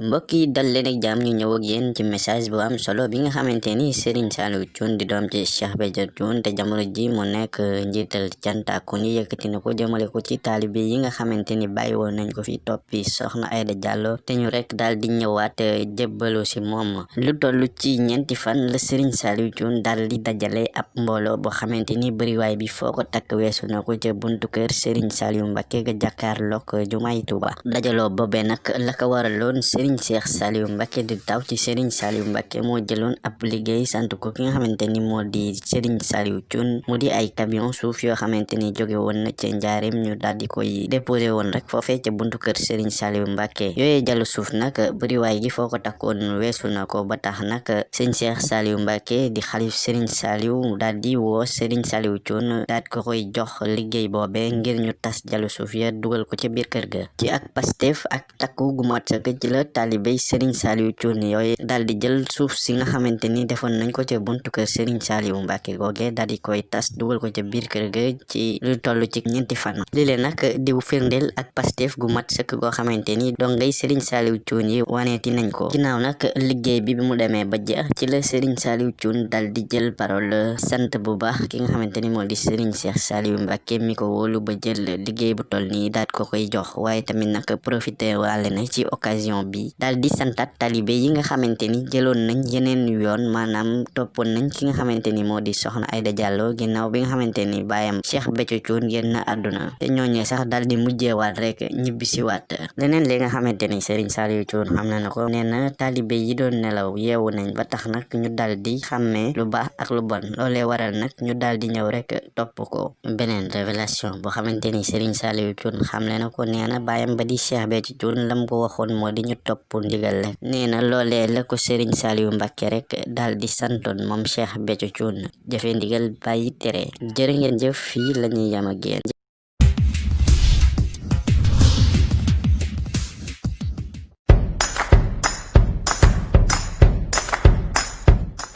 mbokk yi dal leen ak jàmm ñu ñëw ak yéen ci message bu am solo bi nga xamante ni Serigne Saliou Thioune di doom ci Cheikh Béthio Thioune te jamono ji mu nekk njiital cantaku ñu yëkkati na ko jëmale ko ci taalibe yi nga xamante ni bàyyi woon nañ ko fi toppi soxna Diallo te ñu rek daal di ñëwaat jébbalu si moom lu toll ci ñeenti fan la Serigne Saliou Thioune daal di dajale ab mbooloo boo xamante ni bëriwaay bi foo ko takk weesu na ko ca buntu kër Serigne Saliou Mbacké ga jàkkaarloog jumaay Tuuba dajaloo boobee nag la ko waraloon Serigne Cheikh Saliou Mbacké di taw ci Serigne Saliou Mbacké moo jëloon ab liggéey sant ko ki nga xamante ni moo di Serigne Saliou Thioune. Mu di ay camion suuf yoo xamante ni woon na ca njaareem ñu daal di koy déposé woon rek foofee ca buntu kër Serigne Saliou Mbacké. Yooyee jàllu suuf nag bëriwaay gi foo ko takkoon weesu na ko ba tax nag Serigne Cheikh Saliou Mbacké di xalif Serigne Saliou daal di woo Serigne Saliou Thioune daal ko koy jox liggéey boobee ngir ñu tas jàllu suuf ya dugal ko ca biir kër ga. Ci ak Pastef ak takku gu mat ci taalibey Serigne Saliou Thioune yooyu daal di jël suuf si nga xamante ni defoon nañ ko ca buntu kër Serigne Saliou Mbacké googe daal di koy tas dugal ko ca biir kër ga ci lu toll ci ñeenti fan li leen nag di firndeel ak Pastef gu mat sëkk goo xamante ni dongay Serigne Saliou Thioune yi waneeti nañ ko. Ginnaaw nag liggéey bi bi mu demee ba jeex ci la Serigne Saliou Thioune daal di jël parole sant bu baax ki nga xamante ni di Serigne Cheikh Saliou Mbacké mi ko wóolu ba jël liggéey bu toll nii daal ko koy jox waaye tamit nag profité waale na ci occasion bi daal di santat talibé yi nga xamante ni jëloon nañ yeneen yoon maanaam toppoon nañ ki nga xamante ni moo di soxna Aïda Diallo ginnaaw bi nga xamante ni baayam Cheikh Béthio Thioune génn àdduna. Te ñooñee sax daal di mujjeewaat rek ñibbi si waat leneen li nga xamante ni Serigne Saliou Thioune xam na na ko nee na talibé yi doon nelaw yeewu nañ ba tax nag ñu daal di lu baax ak lu bon. Loolee waral nag ñu daal di ñëw rek topp ko. Beneen révélation boo xamante ni Serigne Saliou Thioune xam na ko nee na ba di Cheikh lam ko waxoon moo di ñu topp ndigal rek nee na loolee la ko Serigne Saliou Mbacké rek daal di santoon moom Cheikh Béthio Thioune jëfe ndigal tere jërë ngeen jëf fii la ñuy yam ak yéen